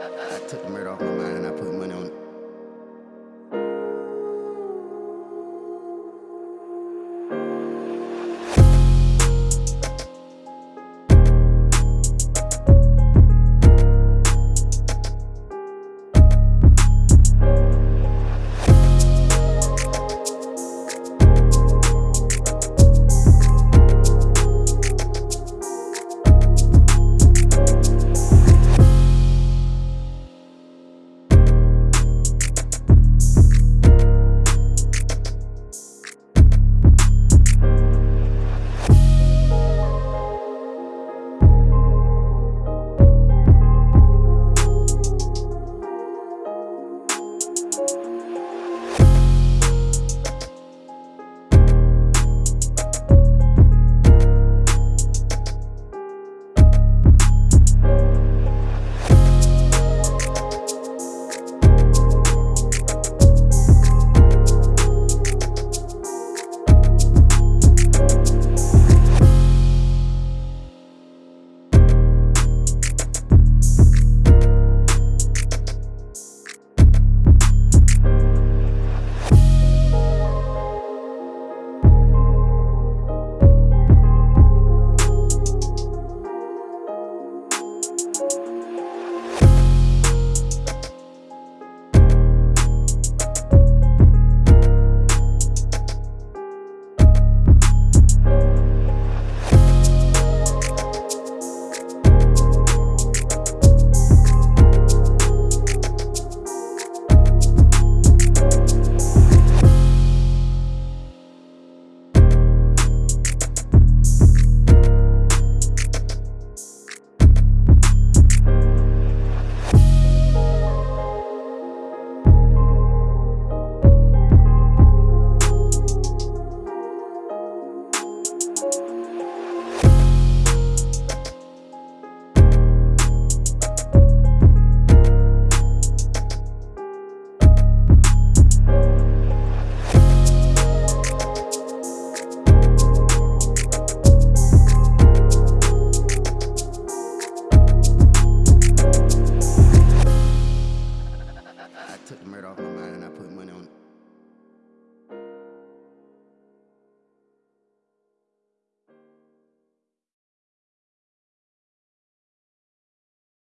I took the murder off my mind and I put money on it.